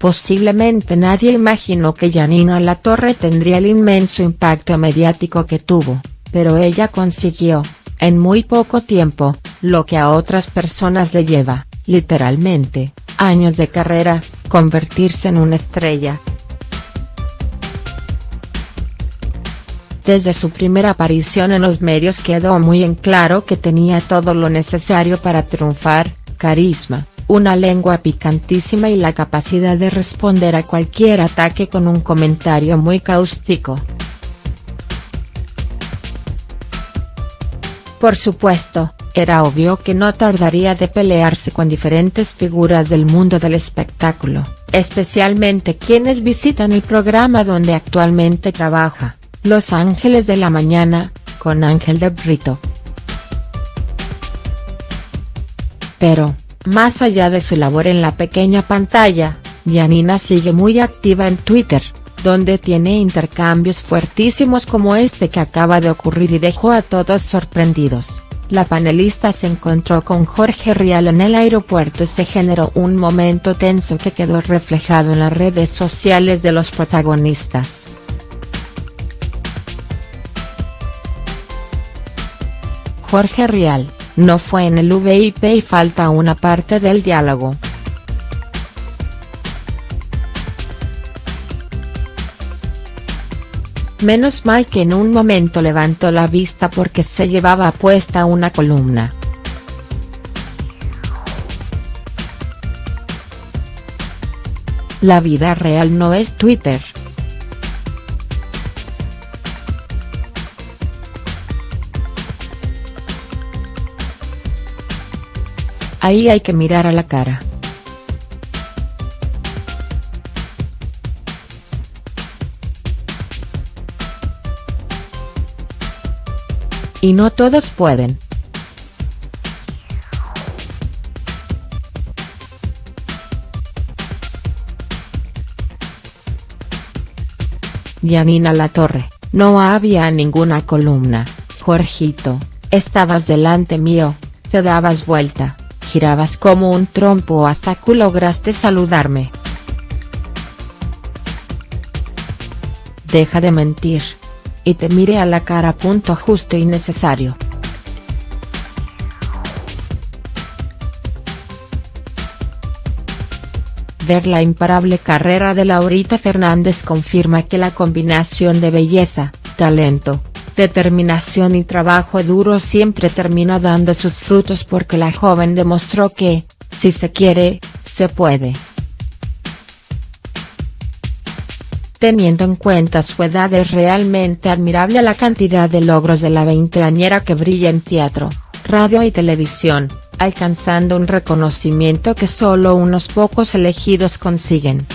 Posiblemente nadie imaginó que Janina Latorre tendría el inmenso impacto mediático que tuvo, pero ella consiguió, en muy poco tiempo, lo que a otras personas le lleva, literalmente, años de carrera, convertirse en una estrella. Desde su primera aparición en los medios quedó muy en claro que tenía todo lo necesario para triunfar, carisma, una lengua picantísima y la capacidad de responder a cualquier ataque con un comentario muy cáustico. Por supuesto, era obvio que no tardaría de pelearse con diferentes figuras del mundo del espectáculo, especialmente quienes visitan el programa donde actualmente trabaja, Los Ángeles de la Mañana, con Ángel de Brito. Pero, más allá de su labor en la pequeña pantalla, Janina sigue muy activa en Twitter, donde tiene intercambios fuertísimos como este que acaba de ocurrir y dejó a todos sorprendidos. La panelista se encontró con Jorge Rial en el aeropuerto y se generó un momento tenso que quedó reflejado en las redes sociales de los protagonistas. Jorge Rial, no fue en el VIP y falta una parte del diálogo. Menos mal que en un momento levantó la vista porque se llevaba puesta una columna. La vida real no es Twitter. Ahí hay que mirar a la cara. Y no todos pueden. Yanina Latorre, no había ninguna columna, Jorgito, estabas delante mío, te dabas vuelta girabas como un trompo hasta que lograste saludarme. Deja de mentir. Y te mire a la cara. Punto justo y necesario. Ver la imparable carrera de Laurita Fernández confirma que la combinación de belleza, talento, determinación y trabajo duro siempre termina dando sus frutos porque la joven demostró que, si se quiere, se puede. Teniendo en cuenta su edad es realmente admirable la cantidad de logros de la veinteañera que brilla en teatro, radio y televisión, alcanzando un reconocimiento que solo unos pocos elegidos consiguen.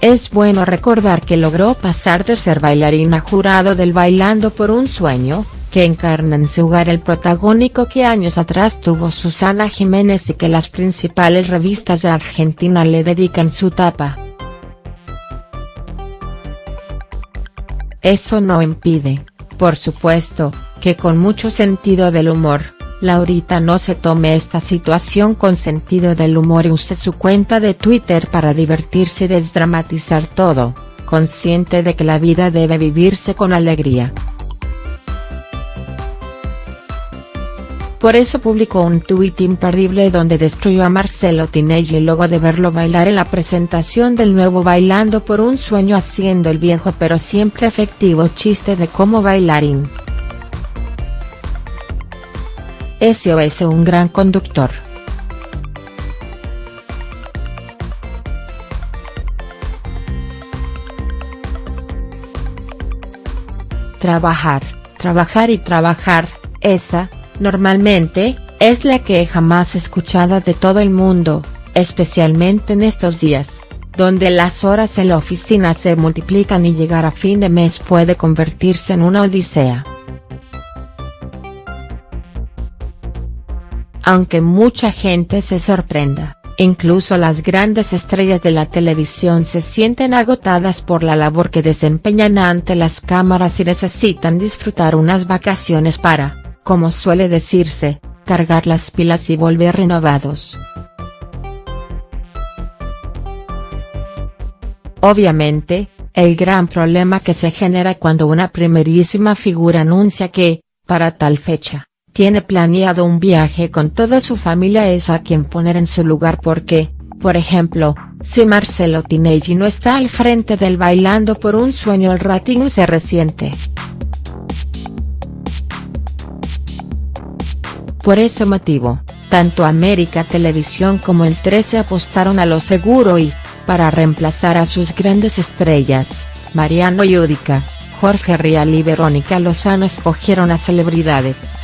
Es bueno recordar que logró pasar de ser bailarina jurado del Bailando por un Sueño, que encarna en su hogar el protagónico que años atrás tuvo Susana Jiménez y que las principales revistas de Argentina le dedican su tapa. Eso no impide, por supuesto, que con mucho sentido del humor, Laurita no se tome esta situación con sentido del humor y use su cuenta de Twitter para divertirse y desdramatizar todo, consciente de que la vida debe vivirse con alegría. Por eso publicó un tuit imperdible donde destruyó a Marcelo Tinelli luego de verlo bailar en la presentación del nuevo Bailando por un sueño haciendo el viejo pero siempre efectivo chiste de cómo bailarín. SOS un gran conductor. Trabajar, trabajar y trabajar, esa, normalmente, es la queja más escuchada de todo el mundo, especialmente en estos días, donde las horas en la oficina se multiplican y llegar a fin de mes puede convertirse en una odisea. aunque mucha gente se sorprenda, incluso las grandes estrellas de la televisión se sienten agotadas por la labor que desempeñan ante las cámaras y necesitan disfrutar unas vacaciones para, como suele decirse, cargar las pilas y volver renovados. Obviamente, el gran problema que se genera cuando una primerísima figura anuncia que, para tal fecha, tiene planeado un viaje con toda su familia es a quien poner en su lugar porque, por ejemplo, si Marcelo Tinelli no está al frente del Bailando por un sueño el rating se resiente. Por ese motivo, tanto América Televisión como el 13 apostaron a lo seguro y, para reemplazar a sus grandes estrellas, Mariano Yudica, Jorge Rial y Verónica Lozano escogieron a celebridades.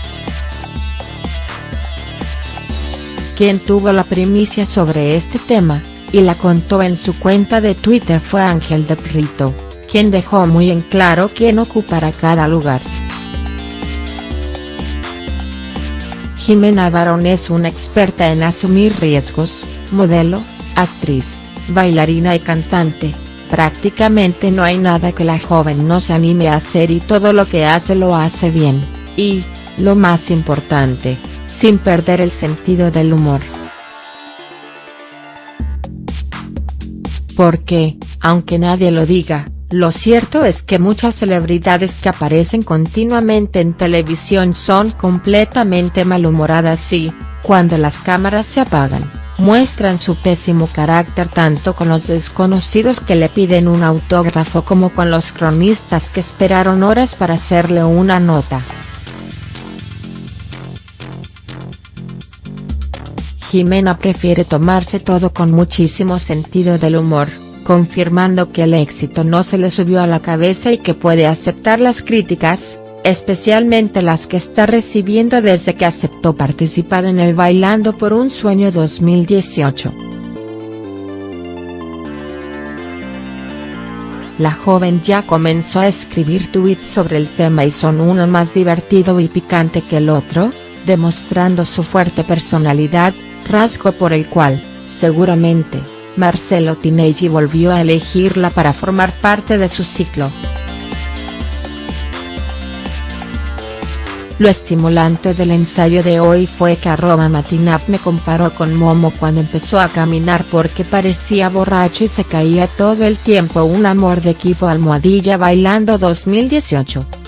Quien tuvo la primicia sobre este tema, y la contó en su cuenta de Twitter fue Ángel de Brito, quien dejó muy en claro quién ocupará cada lugar. Jimena Barón es una experta en asumir riesgos, modelo, actriz, bailarina y cantante, prácticamente no hay nada que la joven no se anime a hacer y todo lo que hace lo hace bien, y, lo más importante, sin perder el sentido del humor. Porque, aunque nadie lo diga, lo cierto es que muchas celebridades que aparecen continuamente en televisión son completamente malhumoradas y, cuando las cámaras se apagan, muestran su pésimo carácter tanto con los desconocidos que le piden un autógrafo como con los cronistas que esperaron horas para hacerle una nota. Jimena prefiere tomarse todo con muchísimo sentido del humor, confirmando que el éxito no se le subió a la cabeza y que puede aceptar las críticas, especialmente las que está recibiendo desde que aceptó participar en el Bailando por un Sueño 2018. La joven ya comenzó a escribir tweets sobre el tema y son uno más divertido y picante que el otro, demostrando su fuerte personalidad, rasgo por el cual, seguramente, Marcelo Tinelli volvió a elegirla para formar parte de su ciclo. Lo estimulante del ensayo de hoy fue que arroba Matinap me comparó con Momo cuando empezó a caminar porque parecía borracho y se caía todo el tiempo un amor de equipo almohadilla bailando 2018.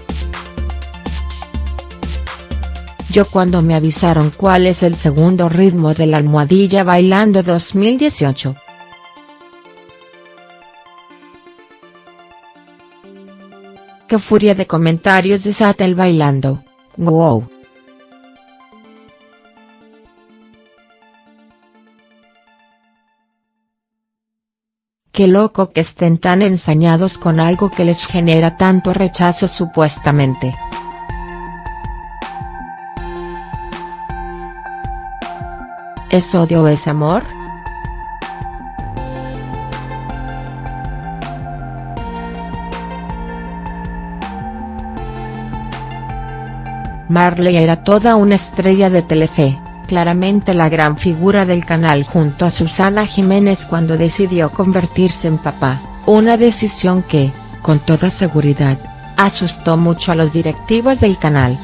Yo cuando me avisaron cuál es el segundo ritmo de la almohadilla bailando 2018. Qué furia de comentarios desata el bailando, wow. Qué loco que estén tan ensañados con algo que les genera tanto rechazo supuestamente. ¿Es odio o es amor?. Marley era toda una estrella de Telefe, claramente la gran figura del canal junto a Susana Jiménez cuando decidió convertirse en papá, una decisión que, con toda seguridad, asustó mucho a los directivos del canal.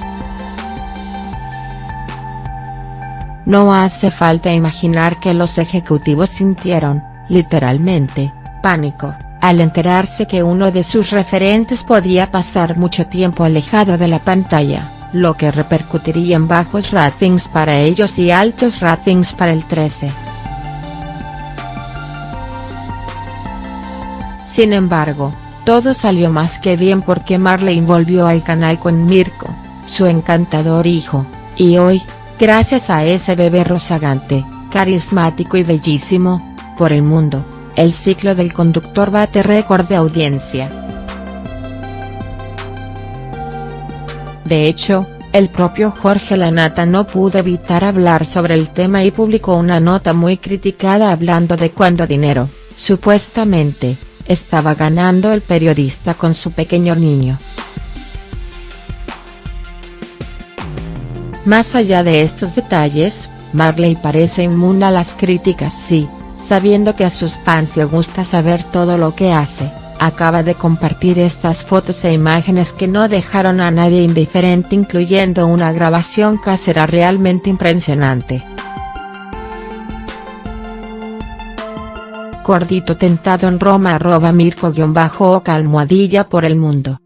No hace falta imaginar que los ejecutivos sintieron, literalmente, pánico, al enterarse que uno de sus referentes podía pasar mucho tiempo alejado de la pantalla, lo que repercutiría en bajos ratings para ellos y altos ratings para el 13. Sin embargo, todo salió más que bien porque Marley volvió al canal con Mirko, su encantador hijo, y hoy, Gracias a ese bebé rozagante, carismático y bellísimo, por el mundo, el ciclo del conductor bate récord de audiencia. De hecho, el propio Jorge Lanata no pudo evitar hablar sobre el tema y publicó una nota muy criticada hablando de cuánto dinero, supuestamente, estaba ganando el periodista con su pequeño niño. Más allá de estos detalles, Marley parece inmune a las críticas sí, sabiendo que a sus fans le gusta saber todo lo que hace, acaba de compartir estas fotos e imágenes que no dejaron a nadie indiferente incluyendo una grabación casera realmente impresionante. Cordito tentado en Roma arroba mirko-oca almohadilla por el mundo.